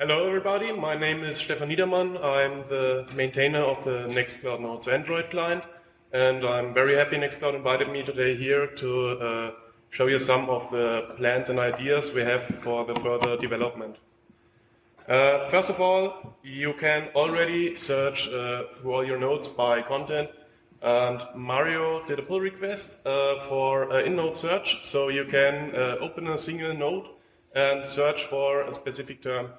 Hello, everybody. My name is Stefan Niedermann. I'm the maintainer of the Nextcloud Notes Android client, and I'm very happy Nextcloud invited me today here to uh, show you some of the plans and ideas we have for the further development. Uh, first of all, you can already search uh, through all your nodes by content, and Mario did a pull request uh, for in-node search, so you can uh, open a single node and search for a specific term.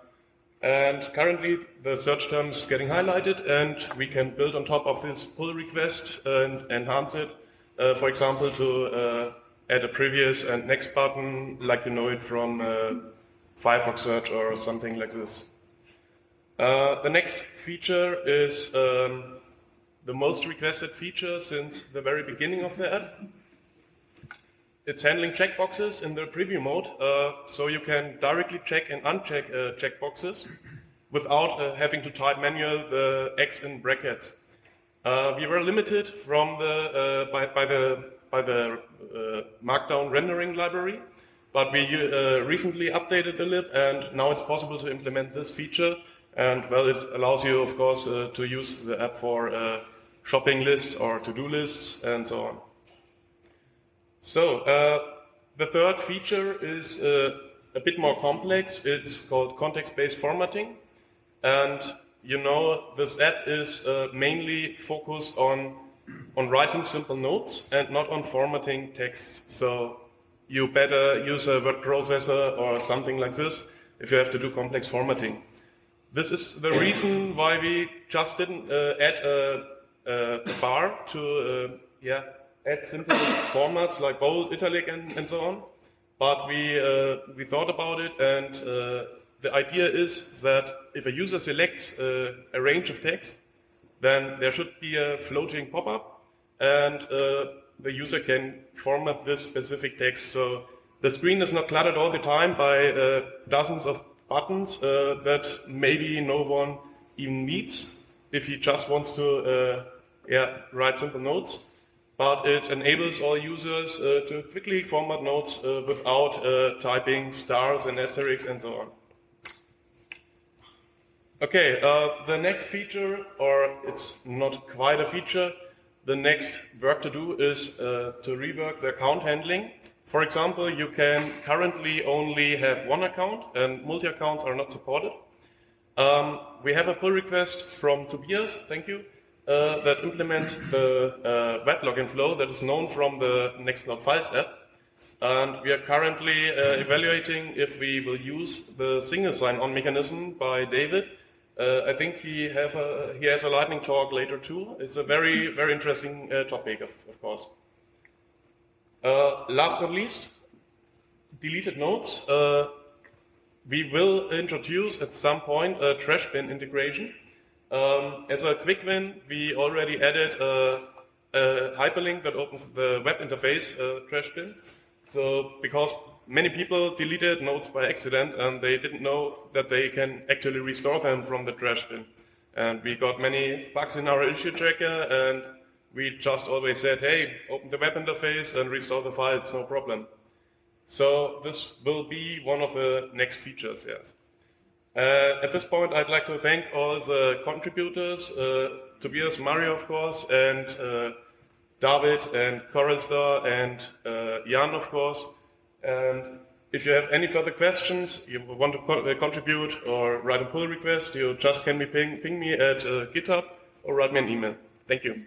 And currently the search term is getting highlighted and we can build on top of this pull request and enhance it, uh, for example, to uh, add a previous and next button like you know it from uh, Firefox search or something like this. Uh, the next feature is um, the most requested feature since the very beginning of the app. It's handling checkboxes in the preview mode, uh, so you can directly check and uncheck uh, checkboxes without uh, having to type manual the X in brackets. Uh, we were limited from the uh, by, by, the by the uh, Markdown rendering library, but we recently updated the lib, and now it's possible to implement this feature. And well, it allows you, of course, to use the app for shopping lists or to-do lists and so on. So uh, the third feature is uh, a bit more complex. It's called context-based formatting. And you know this app is uh, mainly focused on, on writing simple notes and not on formatting texts. So you better use a word processor or something like this if you have to do complex formatting. This is the reason why we just didn't uh, add a, a, bar to uh, yeah, add simple formats like bold, italic, and, and so on. But we, uh, we thought about it, and uh, the idea is that if a user selects uh, a range of text, then there should be a floating pop-up, and uh, the user can format this specific text. So the screen is not cluttered all the time by uh, dozens of buttons uh, that maybe no one even needs if he just wants to yeah, write simple notes but it enables all users uh, to quickly format notes uh, without uh, typing stars and asterisks and so on. Okay, uh, the next feature, or it's not quite a feature, the next work to do is uh, to rework the account handling. For example, you can currently only have one account and multi-accounts are not supported. Um, we have a pull request from Tobias, thank you, uh, that implements the uh, web login flow that is known from the Nextcloud Files app. And we are currently uh, evaluating if we will use the single sign-on mechanism by David. Uh, I think he, have a, he has a lightning talk later too. It's a very, very interesting uh, topic, of, of course. Uh, last but not least, deleted notes. we will introduce at some point a trash bin integration. Um, as a quick win, we already added a, a hyperlink that opens the web interface uh, trash bin. So because many people deleted nodes by accident and they didn't know that they can actually restore them from the trash bin. And we got many bugs in our issue tracker and we just always said, hey, open the web interface and restore the files, no problem. So this will be one of the next features, yes. Uh, at this point, I'd like to thank all the contributors, uh, Tobias, Mario, of course, and uh, David, and Korelstar, and uh, Jan, of course. And if you have any further questions, you want to co uh, contribute or write a pull request, you just can be ping, ping me at uh, GitHub or write me an email. Thank you.